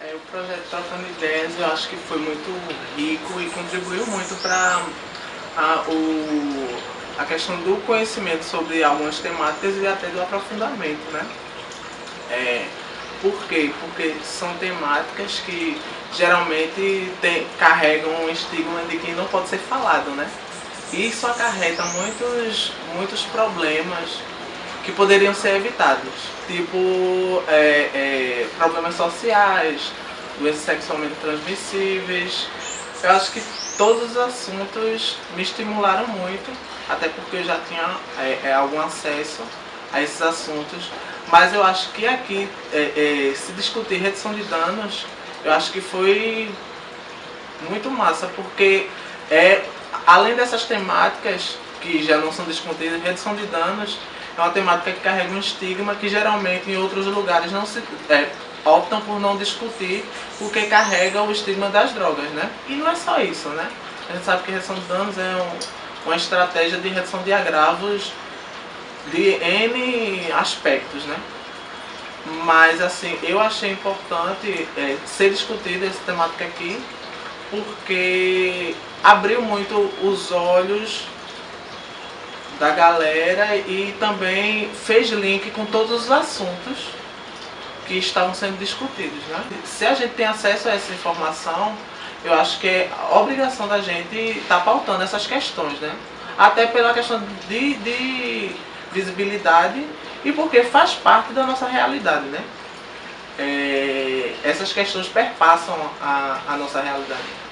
É, o projeto Trocando Ideias eu acho que foi muito rico e contribuiu muito para a, a questão do conhecimento sobre algumas temáticas e até do aprofundamento, né? É, por quê? Porque são temáticas que geralmente tem, carregam um estigma de que não pode ser falado, né? Isso acarreta muitos, muitos problemas que poderiam ser evitados, tipo é, é, problemas sociais, doenças sexualmente transmissíveis. Eu acho que todos os assuntos me estimularam muito, até porque eu já tinha é, é algum acesso a esses assuntos. Mas eu acho que aqui, é, é, se discutir redução de danos, eu acho que foi muito massa, porque é, além dessas temáticas que já não são discutidas, redução de danos é uma temática que carrega um estigma que geralmente em outros lugares não se é, optam por não discutir porque carrega o estigma das drogas, né? E não é só isso, né? A gente sabe que redução de danos é um, uma estratégia de redução de agravos de N aspectos, né? Mas assim, eu achei importante é, ser discutida essa temática aqui, porque abriu muito os olhos da galera e também fez link com todos os assuntos que estavam sendo discutidos. Né? Se a gente tem acesso a essa informação, eu acho que é obrigação da gente estar tá pautando essas questões, né? Até pela questão de, de visibilidade e porque faz parte da nossa realidade, né? É, essas questões perpassam a, a nossa realidade.